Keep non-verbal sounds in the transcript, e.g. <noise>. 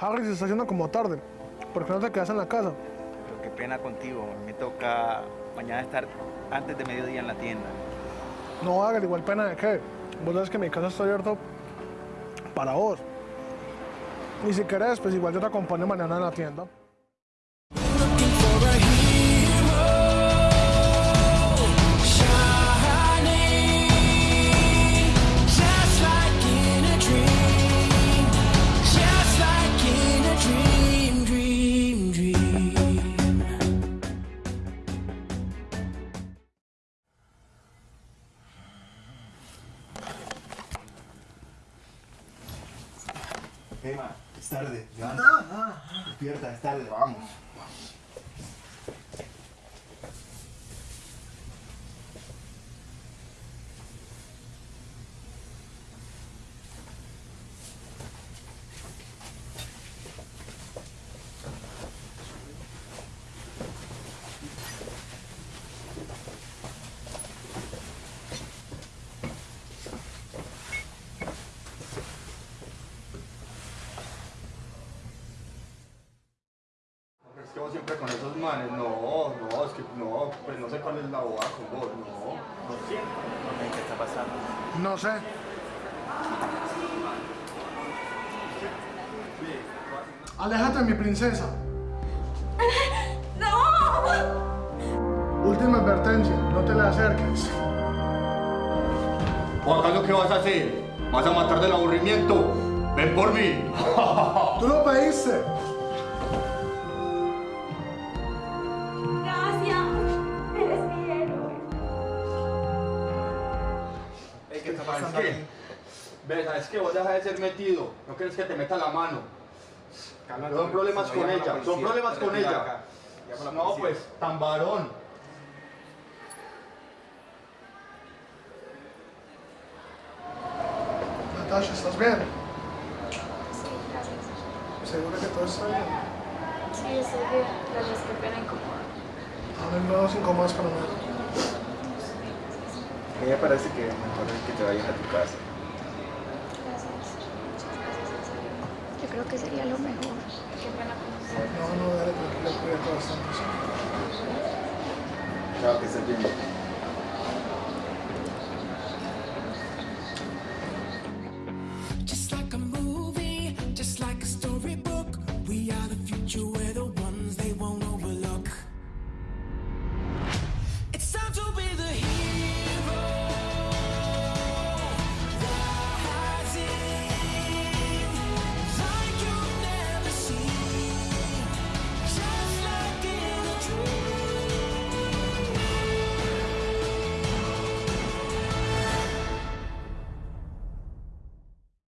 Harry, se está haciendo como tarde. ¿Por qué no te quedas en la casa? Pero qué pena contigo. Me toca mañana estar antes de mediodía en la tienda. No hagas igual pena de qué. Vos sabes que mi casa está abierto para vos. Y si querés, pues igual yo te acompaño mañana en la tienda. Emma, es tarde, levanta. Despierta, es tarde, vamos. Siempre con esos manes, no, no, es que no, pues no sé cuál es la boda con vos, no. ¿Por qué? ¿Qué está pasando? No sé. Aléjate, mi princesa. <laughs> ¡No! Última advertencia, no te le acerques. ¿O acaso qué vas a hacer? ¿Vas a matar del aburrimiento? Ven por mí. Tú lo pediste. Pasando ¿Sabes qué? Ve, ¿sabes qué? Vos deja de ser metido. No quieres que te meta la mano. Son problemas con ella, son problemas con ella. No, pues, tan varón. Natasha, ¿estás bien? Sí, gracias. ¿Seguro que todo está bien? Sí, estoy bien. Gracias, qué pena incomodar. A mí no nos incomodas para nada. A mí me parece que mejor es que te vayas a tu casa. Gracias. Muchas gracias, en serio. Yo creo que sería lo mejor. Qué pena conocer. No, no, dale, tranquila, cuídate bastante. sí. Chao, que estés bien.